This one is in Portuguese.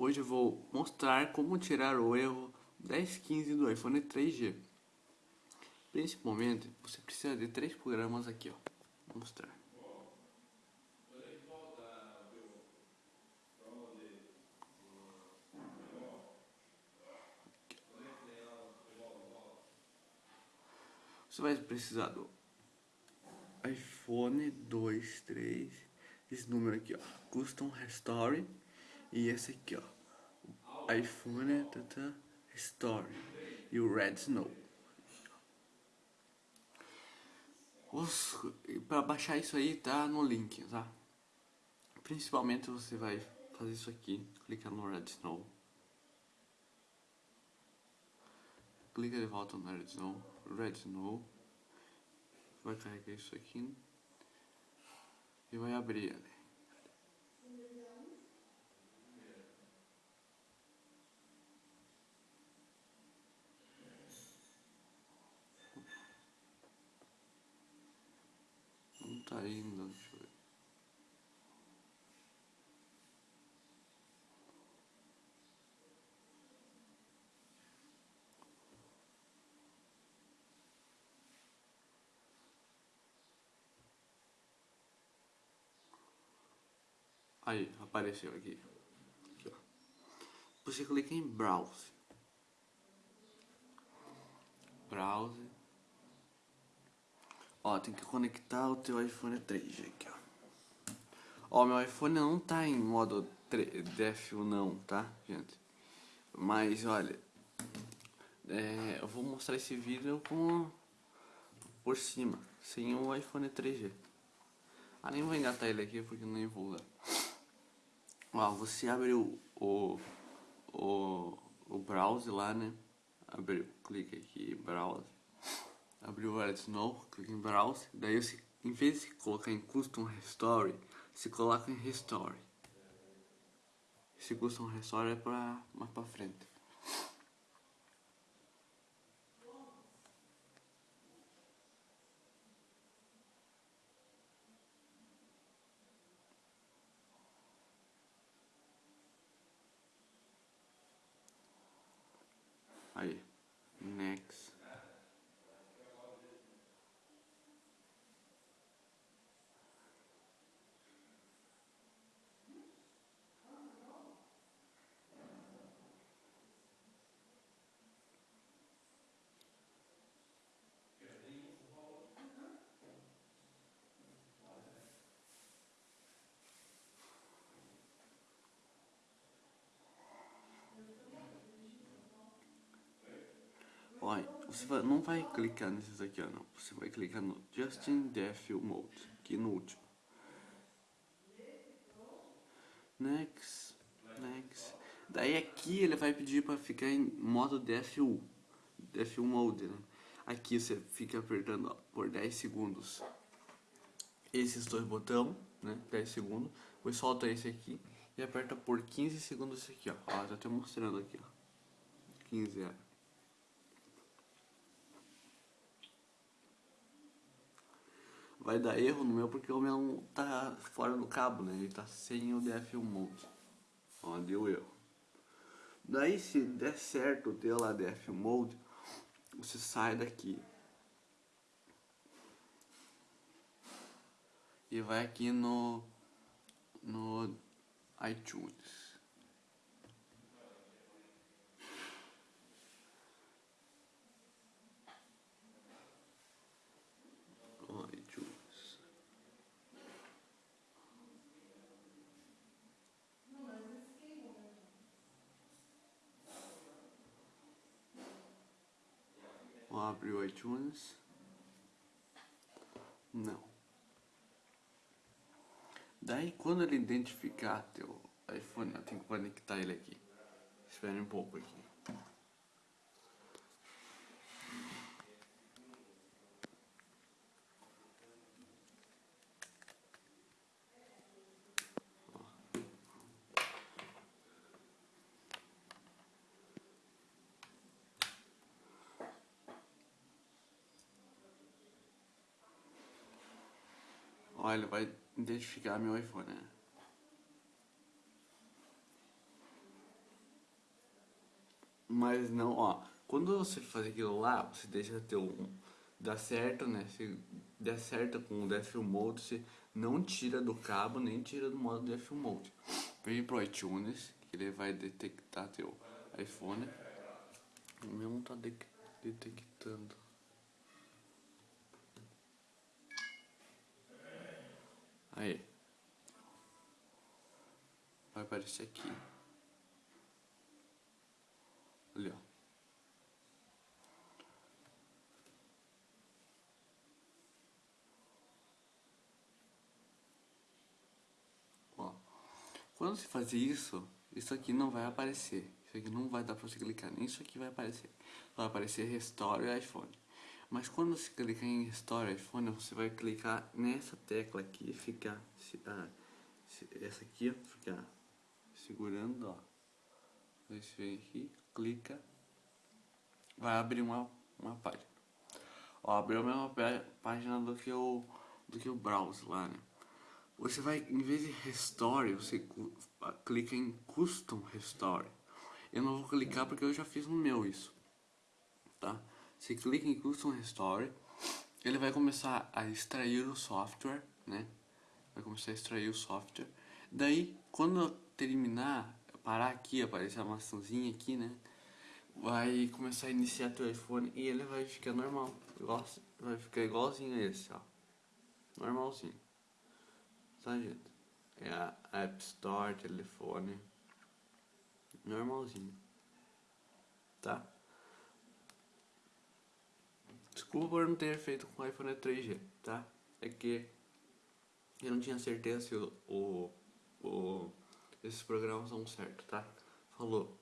Hoje eu vou mostrar como tirar o erro 1015 do iPhone 3G. Principalmente, você precisa de três programas aqui, ó. Vou mostrar. Você vai precisar do iPhone 2, 3, esse número aqui, ó, Custom Restore e esse aqui, ó, iPhone tata, Restore e o Red Snow. Para baixar isso aí tá no link, tá? Principalmente você vai fazer isso aqui, clica no Red Snow. Clica de volta no Red Snow, Red Snow vai carregar isso aqui e vai abrir. Não tá indo, deixa eu ver. Aí, apareceu aqui. aqui Você clica em Browse. Browse. Ó, tem que conectar o teu iPhone 3 aqui, ó. Ó, meu iPhone não tá em modo DFU não, tá, gente? Mas, olha, é, eu vou mostrar esse vídeo com por cima, sem o iPhone 3G. Ah, nem vou engatar ele aqui porque nem vou. Ó, você abre o, o, o, o browser lá, né? Abre, clica aqui, browse. Abriu o Red Snow, clica em browse. Daí você, em vez de colocar em custom restore, você coloca em restore. Esse custom restore é pra mais pra frente. Aí, next. Olha, você vai, não vai clicar nesses aqui, ó, não. Você vai clicar no Justin Default Mode, aqui no último. Next, next. Daí aqui ele vai pedir para ficar em modo DFU, DFU Mode, né? Aqui você fica apertando ó, por 10 segundos esses dois botões, né? 10 segundos. Depois solta esse aqui e aperta por 15 segundos esse aqui, ó. Ó, já tô mostrando aqui, ó. 15, é. Vai dar erro no meu porque o meu tá fora do cabo, né? Ele tá sem o DFU Mode. Ó, deu erro. Daí se der certo o teu lá DFU Mode, você sai daqui. E vai aqui no no iTunes. Abre o iTunes. Não. Daí quando ele identificar teu iPhone, eu tenho que conectar ele aqui. Espere um pouco aqui. Olha, vai identificar meu iPhone, né? Mas não, ó, quando você faz aquilo lá, você deixa teu um, dá certo, né? Se der certo com o DFU Mode, você não tira do cabo, nem tira do modo DFU Mode. Vem pro iTunes, que ele vai detectar teu iPhone. O meu não tá de detectando. Aí. Vai aparecer aqui. Ali, ó. Quando você fazer isso, isso aqui não vai aparecer. Isso aqui não vai dar pra você clicar, nem isso aqui vai aparecer. Vai aparecer Restore iPhone. Mas quando você clicar em Restore iPhone, você vai clicar nessa tecla aqui e ficar... Ah, essa aqui, ó, ficar segurando, ó. Você vem aqui, clica, vai abrir uma, uma página. Ó, abriu a mesma página do que o do que o browser lá, né? Você vai, em vez de restore, você clica em custom restore. Eu não vou clicar porque eu já fiz no meu isso, tá? Você clica em custom restore, ele vai começar a extrair o software, né? Vai começar a extrair o software. Daí, quando terminar, parar aqui, aparecer a maçãzinha aqui, né? Vai começar a iniciar teu iPhone e ele vai ficar normal. Igual, vai ficar igualzinho a esse, ó. Normalzinho. Tá, gente? É a App Store, telefone. Normalzinho. Tá? Desculpa por não ter feito com o iPhone 3G, tá? É que eu não tinha certeza se o, o, o esses programas são certos, tá? Falou.